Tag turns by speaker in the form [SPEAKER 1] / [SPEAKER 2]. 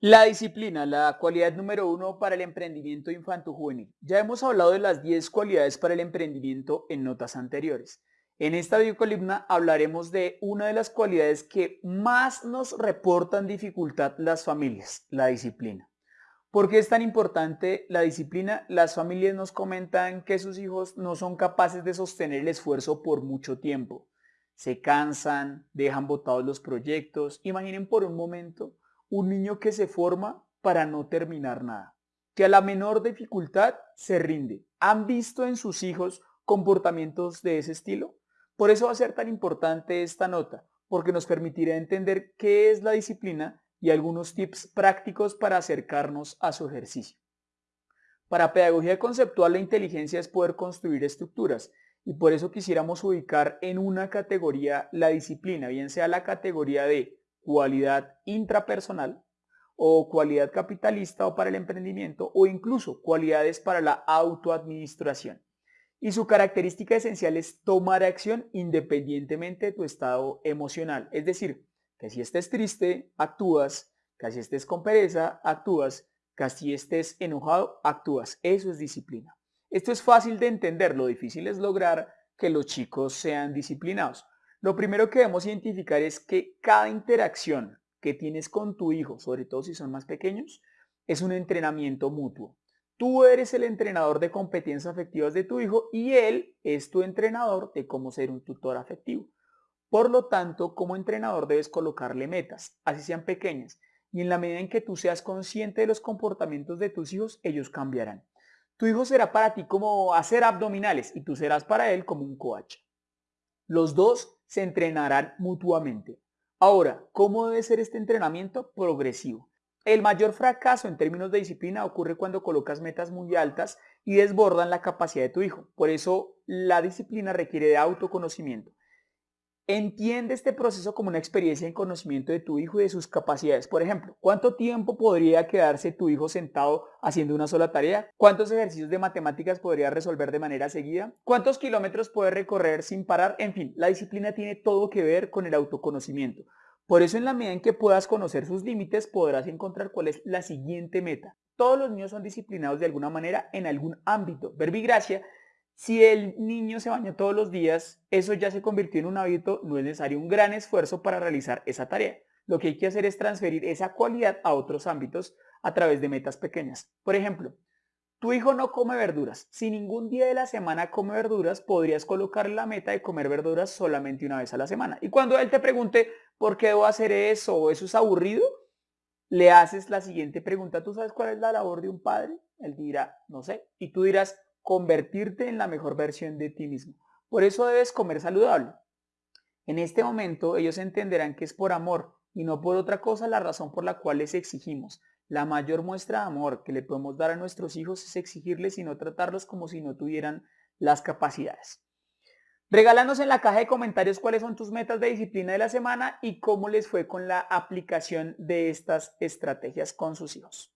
[SPEAKER 1] La disciplina, la cualidad número uno para el emprendimiento infanto-juvenil. Ya hemos hablado de las 10 cualidades para el emprendimiento en notas anteriores. En esta videocolumna hablaremos de una de las cualidades que más nos reportan dificultad las familias, la disciplina. ¿Por qué es tan importante la disciplina? Las familias nos comentan que sus hijos no son capaces de sostener el esfuerzo por mucho tiempo. Se cansan, dejan botados los proyectos. Imaginen por un momento un niño que se forma para no terminar nada, que a la menor dificultad se rinde. ¿Han visto en sus hijos comportamientos de ese estilo? Por eso va a ser tan importante esta nota, porque nos permitirá entender qué es la disciplina y algunos tips prácticos para acercarnos a su ejercicio. Para pedagogía conceptual la inteligencia es poder construir estructuras y por eso quisiéramos ubicar en una categoría la disciplina, bien sea la categoría de cualidad intrapersonal o cualidad capitalista o para el emprendimiento o incluso cualidades para la autoadministración. Y su característica esencial es tomar acción independientemente de tu estado emocional, es decir, que si estés triste, actúas, que si estés con pereza, actúas, que si estés enojado, actúas. Eso es disciplina. Esto es fácil de entender, lo difícil es lograr que los chicos sean disciplinados. Lo primero que debemos identificar es que cada interacción que tienes con tu hijo, sobre todo si son más pequeños, es un entrenamiento mutuo. Tú eres el entrenador de competencias afectivas de tu hijo y él es tu entrenador de cómo ser un tutor afectivo. Por lo tanto, como entrenador debes colocarle metas, así sean pequeñas, y en la medida en que tú seas consciente de los comportamientos de tus hijos, ellos cambiarán. Tu hijo será para ti como hacer abdominales y tú serás para él como un coach. Los dos se entrenarán mutuamente. Ahora, ¿cómo debe ser este entrenamiento? Progresivo. El mayor fracaso en términos de disciplina ocurre cuando colocas metas muy altas y desbordan la capacidad de tu hijo. Por eso la disciplina requiere de autoconocimiento. Entiende este proceso como una experiencia en conocimiento de tu hijo y de sus capacidades. Por ejemplo, ¿cuánto tiempo podría quedarse tu hijo sentado haciendo una sola tarea? ¿Cuántos ejercicios de matemáticas podría resolver de manera seguida? ¿Cuántos kilómetros puede recorrer sin parar? En fin, la disciplina tiene todo que ver con el autoconocimiento. Por eso en la medida en que puedas conocer sus límites podrás encontrar cuál es la siguiente meta. Todos los niños son disciplinados de alguna manera en algún ámbito. Verbigracia si el niño se baña todos los días, eso ya se convirtió en un hábito, no es necesario un gran esfuerzo para realizar esa tarea. Lo que hay que hacer es transferir esa cualidad a otros ámbitos a través de metas pequeñas. Por ejemplo, tu hijo no come verduras. Si ningún día de la semana come verduras, podrías colocar la meta de comer verduras solamente una vez a la semana. Y cuando él te pregunte, ¿por qué debo hacer eso? ¿O eso es aburrido? Le haces la siguiente pregunta. ¿Tú sabes cuál es la labor de un padre? Él dirá, no sé. Y tú dirás, convertirte en la mejor versión de ti mismo. Por eso debes comer saludable. En este momento ellos entenderán que es por amor y no por otra cosa la razón por la cual les exigimos. La mayor muestra de amor que le podemos dar a nuestros hijos es exigirles y no tratarlos como si no tuvieran las capacidades. Regálanos en la caja de comentarios cuáles son tus metas de disciplina de la semana y cómo les fue con la aplicación de estas estrategias con sus hijos.